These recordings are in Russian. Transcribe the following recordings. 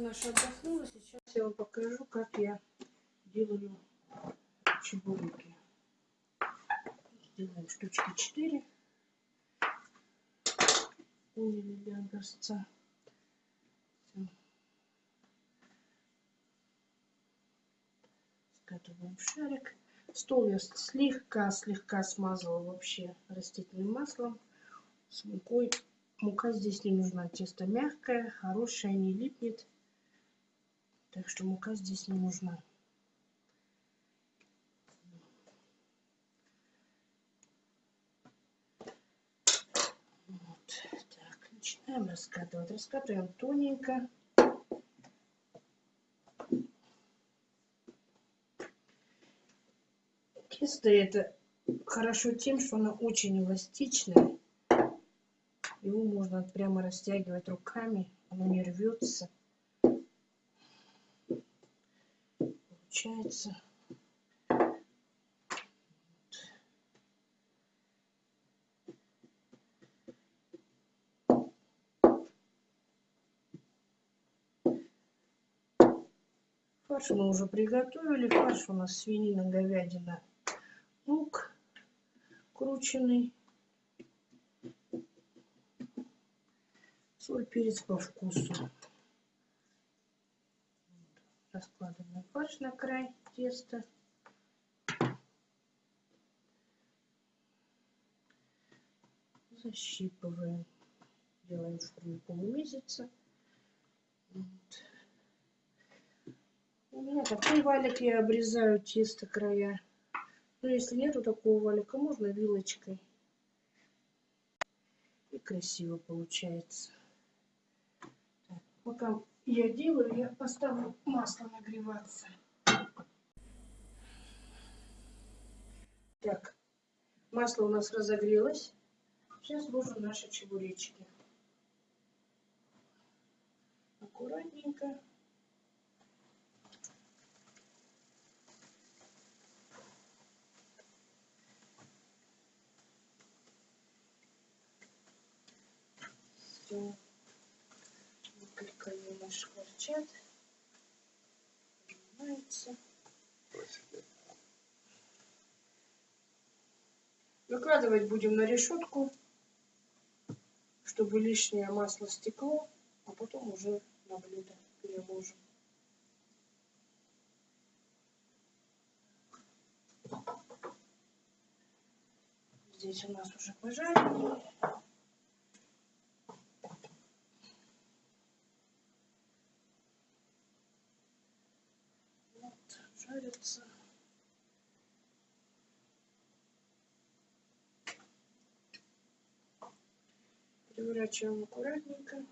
наша отдохнула. Сейчас я вам покажу, как я делаю чебуреки. Сделаем штучки 4. Поняли для образца. Скатываем шарик. Стол я слегка-слегка смазала вообще растительным маслом с мукой. Мука здесь не нужна. Тесто мягкое, хорошее, не липнет. Так что мука здесь не нужна. Вот. Так, начинаем раскатывать. Раскатываем тоненько. Тесто это хорошо тем, что оно очень эластичное. Его можно прямо растягивать руками, оно не рвется. Получается. Фарш мы уже приготовили. Фарш у нас свинина, говядина, лук крученный. Соль, перец по вкусу. Раскладываем фарш на край теста. Защипываем. Делаем форму полумесяца. Вот. У меня такой валик, я обрезаю тесто края. Но если нету такого валика, можно вилочкой. И красиво получается. Пока я делаю, я поставлю масло нагреваться. Так, масло у нас разогрелось. Сейчас ложим наши чебуречки. Аккуратненько. Все. Они шкварчат. Поднимается. Выкладывать будем на решетку, чтобы лишнее масло стекло, а потом уже на блюдо переложим. Здесь у нас уже пожарили. Вот, жарится. Переворачиваем аккуратненько.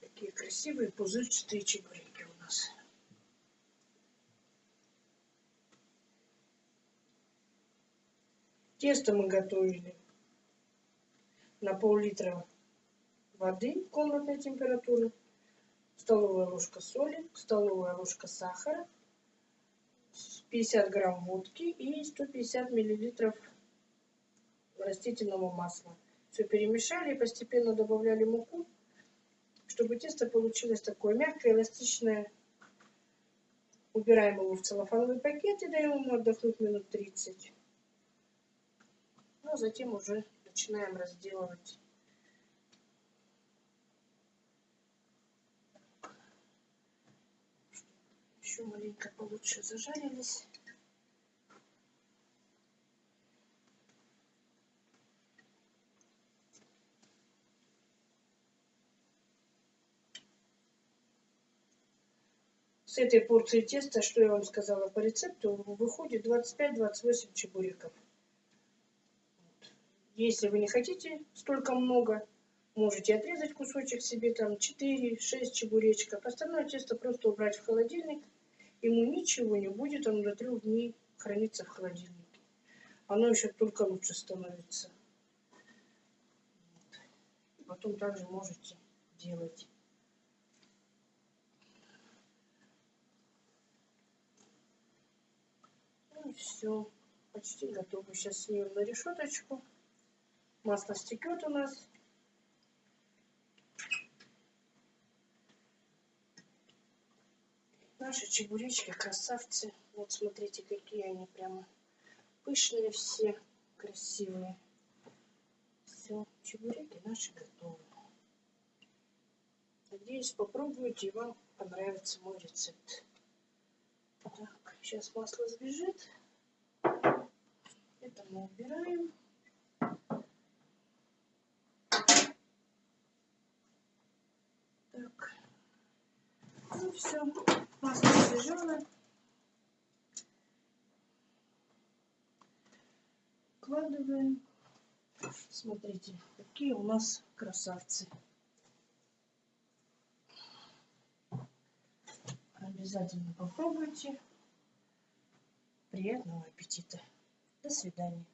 Такие красивые пузырчатые чебуреки у нас. Тесто мы готовили на пол-литра воды комнатной температуры, столовая ложка соли, столовая ложка сахара, 50 грамм водки и 150 миллилитров растительного масла. Все перемешали и постепенно добавляли муку, чтобы тесто получилось такое мягкое, эластичное. Убираем его в целлофановый пакет и даем ему отдохнуть минут 30. Ну, а затем уже начинаем разделывать. Еще маленько получше зажарились. С этой порции теста, что я вам сказала по рецепту, выходит 25-28 чебуреков. Если вы не хотите столько много, можете отрезать кусочек себе, там 4-6 чебуречков. Остальное тесто просто убрать в холодильник. Ему ничего не будет, оно до трех дней хранится в холодильнике. Оно еще только лучше становится. Вот. Потом также можете делать. Ну все. почти готово. Сейчас снимем на решеточку. Масло стекет у нас. Наши чебуречки красавцы. Вот смотрите, какие они прямо пышные все, красивые. Все, чебуреки наши готовы. Надеюсь, попробуйте и вам понравится мой рецепт. Так, сейчас масло сбежит. Это мы убираем. Так. Ну все, масло сбежало. Вкладываем. Смотрите, какие у нас красавцы. Обязательно попробуйте. Приятного аппетита. До свидания.